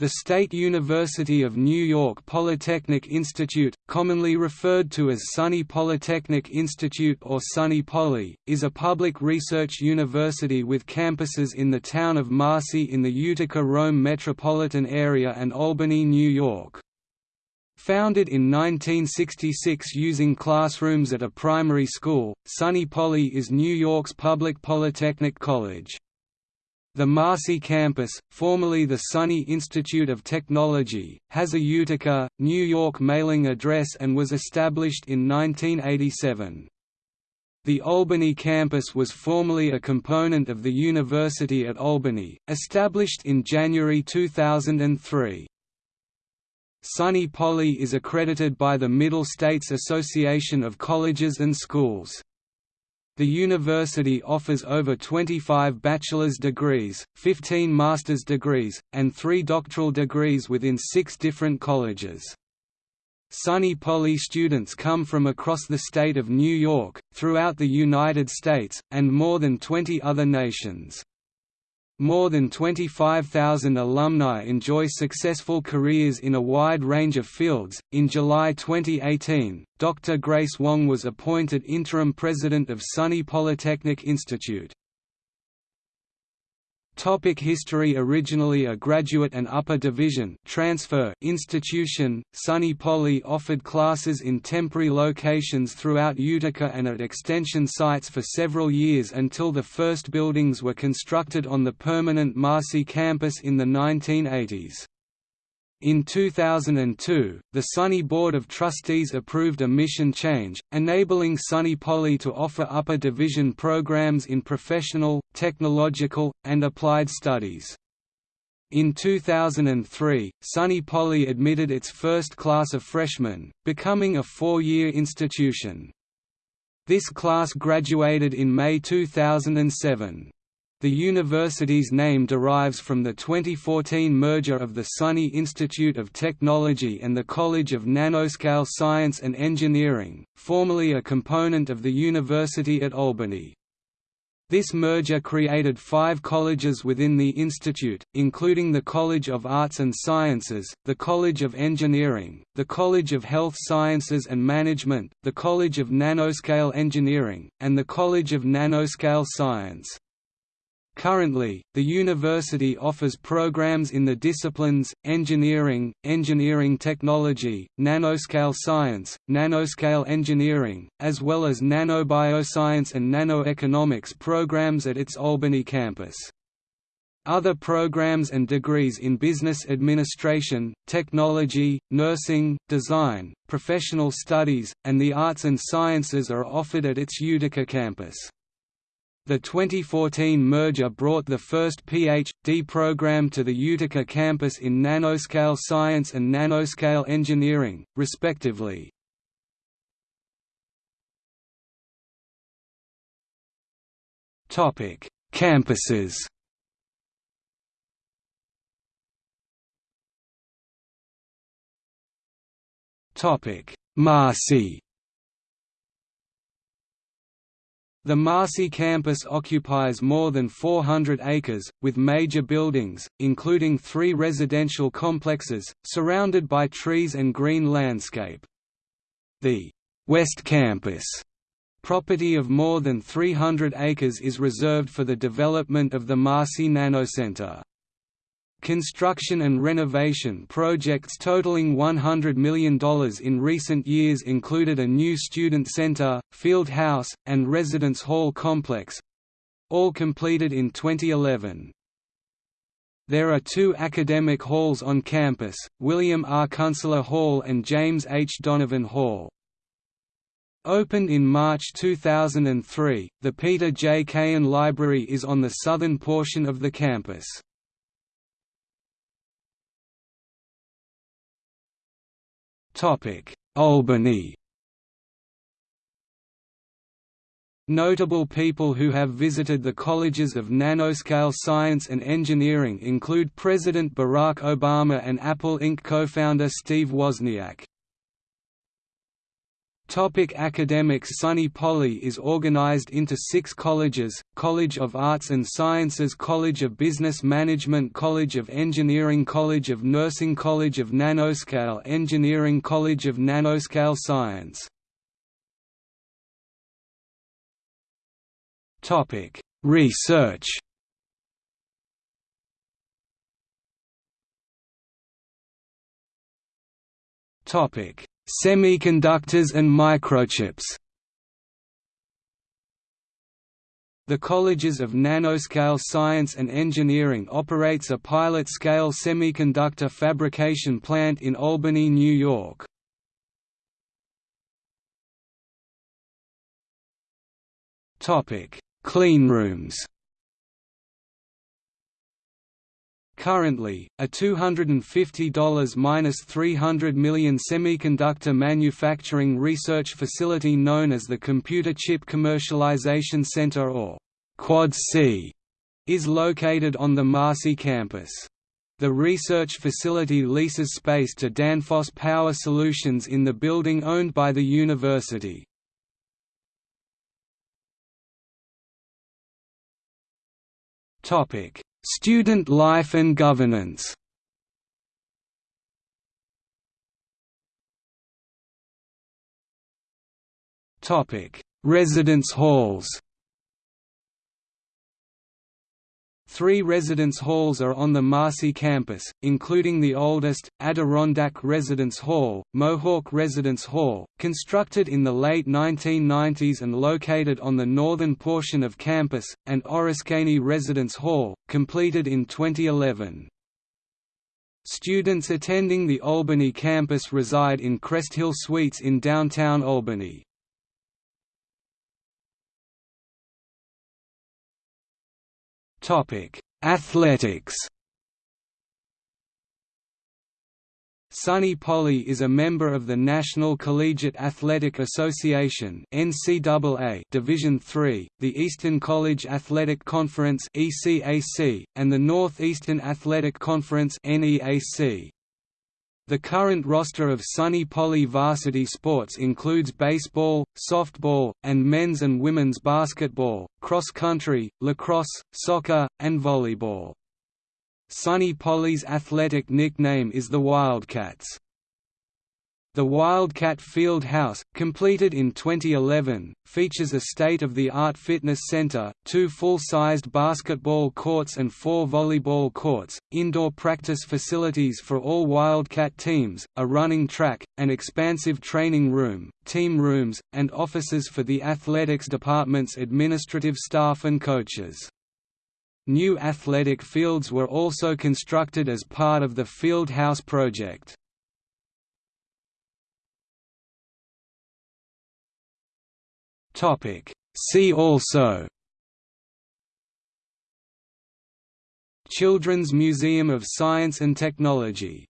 The State University of New York Polytechnic Institute, commonly referred to as SUNY Polytechnic Institute or SUNY Poly, is a public research university with campuses in the town of Marcy in the Utica-Rome metropolitan area and Albany, New York. Founded in 1966 using classrooms at a primary school, SUNY Poly is New York's public polytechnic college. The Marcy campus, formerly the SUNY Institute of Technology, has a Utica, New York mailing address and was established in 1987. The Albany campus was formerly a component of the University at Albany, established in January 2003. SUNY Poly is accredited by the Middle States Association of Colleges and Schools. The university offers over 25 bachelor's degrees, 15 master's degrees, and three doctoral degrees within six different colleges. SUNY Poly students come from across the state of New York, throughout the United States, and more than 20 other nations. More than 25,000 alumni enjoy successful careers in a wide range of fields. In July 2018, Dr. Grace Wong was appointed interim president of SUNY Polytechnic Institute. Topic history Originally a graduate and upper division transfer institution, SUNY Poly offered classes in temporary locations throughout Utica and at extension sites for several years until the first buildings were constructed on the permanent Marcy campus in the 1980s. In 2002, the SUNY Board of Trustees approved a mission change, enabling SUNY Poly to offer upper division programs in professional, technological, and applied studies. In 2003, Sunny Poly admitted its first class of freshmen, becoming a four-year institution. This class graduated in May 2007. The university's name derives from the 2014 merger of the SUNY Institute of Technology and the College of Nanoscale Science and Engineering, formerly a component of the University at Albany. This merger created five colleges within the institute, including the College of Arts and Sciences, the College of Engineering, the College of Health Sciences and Management, the College of Nanoscale Engineering, and the College of Nanoscale Science. Currently, the university offers programs in the disciplines, engineering, engineering technology, nanoscale science, nanoscale engineering, as well as nanobioscience and nanoeconomics programs at its Albany campus. Other programs and degrees in business administration, technology, nursing, design, professional studies, and the arts and sciences are offered at its Utica campus. The 2014 merger brought the first Ph.D. program to the Utica campus in nanoscale science and nanoscale engineering, respectively. Campuses Topic: Marcy The Marcy campus occupies more than 400 acres, with major buildings, including three residential complexes, surrounded by trees and green landscape. The West Campus property of more than 300 acres is reserved for the development of the Marcy Nanocenter. Construction and renovation projects totaling $100 million in recent years included a new student center, field house, and residence hall complex—all completed in 2011. There are two academic halls on campus, William R. Kunsela Hall and James H. Donovan Hall. Opened in March 2003, the Peter J. Cayan Library is on the southern portion of the campus. Albany Notable people who have visited the colleges of nanoscale science and engineering include President Barack Obama and Apple Inc. co-founder Steve Wozniak. Topic academics SUNY Poly is organized into six colleges, College of Arts and Sciences College of Business Management College of Engineering College of Nursing College of Nanoscale Engineering College of Nanoscale Science Topic. Research Topic Semiconductors and microchips The Colleges of Nanoscale Science and Engineering operates a pilot-scale semiconductor fabrication plant in Albany, New York. Cleanrooms Currently, a $250–300 million semiconductor manufacturing research facility known as the Computer Chip Commercialization Center or Quad C is located on the Marcy campus. The research facility leases space to Danfoss Power Solutions in the building owned by the university. Topic: Student life and governance. Residence halls Three residence halls are on the Marcy campus, including the oldest, Adirondack Residence Hall, Mohawk Residence Hall, constructed in the late 1990s and located on the northern portion of campus, and Oriskany Residence Hall, completed in 2011. Students attending the Albany campus reside in Cresthill Suites in downtown Albany. Topic: Athletics. SUNY Poly is a member of the National Collegiate Athletic Association (NCAA) Division III, the Eastern College Athletic Conference (ECAC), and the Northeastern Athletic Conference (NEAC). The current roster of SUNY Poly varsity sports includes baseball, softball, and men's and women's basketball, cross-country, lacrosse, soccer, and volleyball. SUNY Poly's athletic nickname is the Wildcats. The Wildcat Field House, completed in 2011, features a state-of-the-art fitness center, two full-sized basketball courts and four volleyball courts, indoor practice facilities for all Wildcat teams, a running track, an expansive training room, team rooms, and offices for the athletics department's administrative staff and coaches. New athletic fields were also constructed as part of the Field House project. Topic. See also Children's Museum of Science and Technology